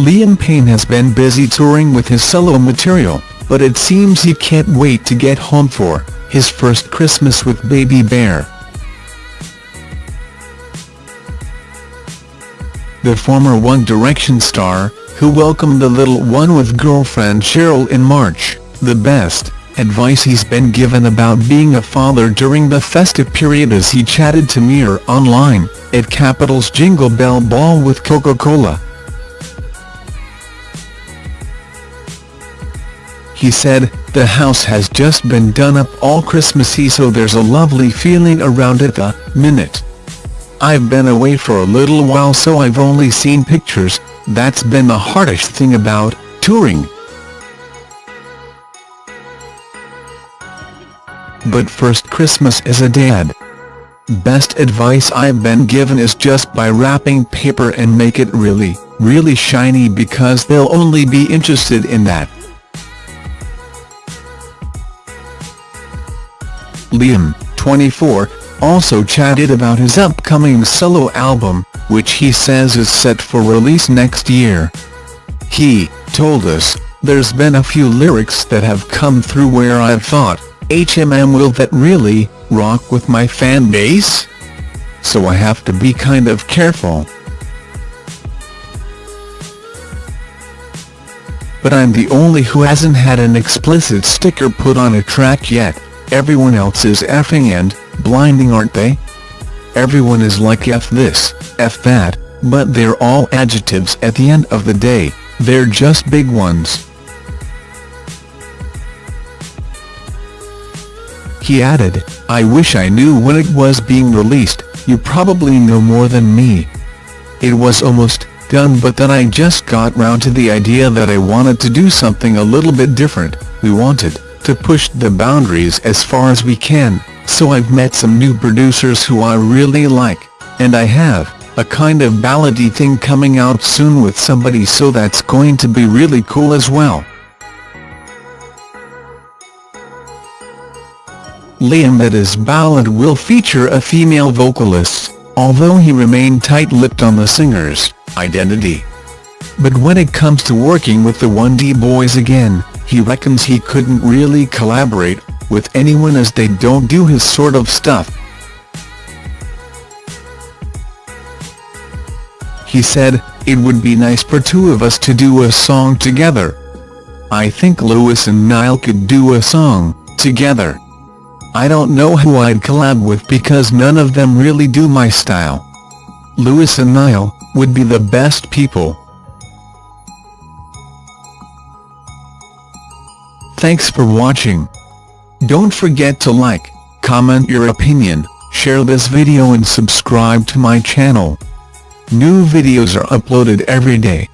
Liam Payne has been busy touring with his solo material, but it seems he can't wait to get home for his first Christmas with baby bear. The former One Direction star, who welcomed the little one with girlfriend Cheryl in March, the best advice he's been given about being a father during the festive period as he chatted to Mirror Online, at Capital's Jingle Bell Ball with Coca-Cola. He said, the house has just been done up all Christmassy so there's a lovely feeling around it the minute. I've been away for a little while so I've only seen pictures, that's been the hardest thing about touring. But first Christmas as a dad. Best advice I've been given is just buy wrapping paper and make it really, really shiny because they'll only be interested in that. Liam, 24, also chatted about his upcoming solo album, which he says is set for release next year. He told us, there's been a few lyrics that have come through where I've thought, HMM will that really, rock with my fan base? So I have to be kind of careful. But I'm the only who hasn't had an explicit sticker put on a track yet, everyone else is effing and, blinding aren't they? Everyone is like F this, F that, but they're all adjectives at the end of the day, they're just big ones. He added, I wish I knew when it was being released, you probably know more than me. It was almost done but then I just got round to the idea that I wanted to do something a little bit different, we wanted to push the boundaries as far as we can, so I've met some new producers who I really like, and I have a kind of ballady thing coming out soon with somebody so that's going to be really cool as well. Liam his ballad will feature a female vocalist, although he remained tight-lipped on the singer's identity. But when it comes to working with the 1D boys again, he reckons he couldn't really collaborate with anyone as they don't do his sort of stuff. He said, it would be nice for two of us to do a song together. I think Louis and Niall could do a song, together. I don't know who I'd collab with because none of them really do my style. Louis and Niall, would be the best people. Thanks for watching. Don't forget to like, comment your opinion, share this video and subscribe to my channel. New videos are uploaded every day.